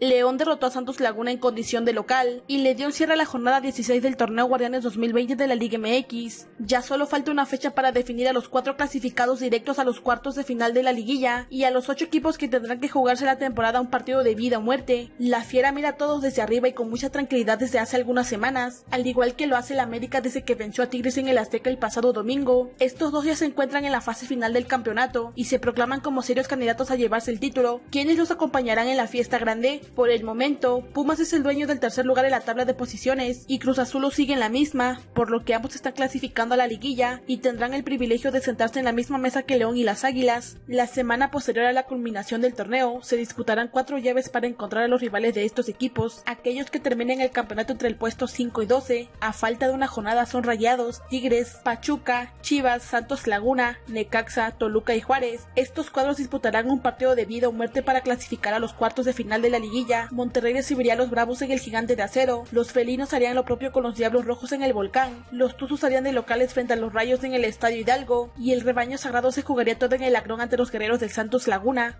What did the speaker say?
León derrotó a Santos Laguna en condición de local y le dio cierre a la jornada 16 del torneo Guardianes 2020 de la Liga MX. Ya solo falta una fecha para definir a los cuatro clasificados directos a los cuartos de final de la liguilla y a los ocho equipos que tendrán que jugarse la temporada un partido de vida o muerte. La Fiera mira a todos desde arriba y con mucha tranquilidad desde hace algunas semanas, al igual que lo hace la América desde que venció a Tigres en el Azteca el pasado domingo. Estos dos ya se encuentran en la fase final del campeonato y se proclaman como serios candidatos a llevarse el título. ¿Quiénes los acompañarán en la fiesta grande? Por el momento, Pumas es el dueño del tercer lugar en la tabla de posiciones y Cruz Azul lo sigue en la misma, por lo que ambos están clasificando a la liguilla y tendrán el privilegio de sentarse en la misma mesa que León y las Águilas. La semana posterior a la culminación del torneo, se disputarán cuatro llaves para encontrar a los rivales de estos equipos. Aquellos que terminen el campeonato entre el puesto 5 y 12, a falta de una jornada son Rayados, Tigres, Pachuca, Chivas, Santos Laguna, Necaxa, Toluca y Juárez. Estos cuadros disputarán un partido de vida o muerte para clasificar a los cuartos de final de la liguilla. Monterrey recibiría a los Bravos en el Gigante de Acero, los felinos harían lo propio con los Diablos Rojos en el Volcán, los Tuzos harían de locales frente a los Rayos en el Estadio Hidalgo, y el rebaño sagrado se jugaría todo en el Agrón ante los Guerreros del Santos Laguna.